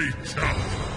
creature.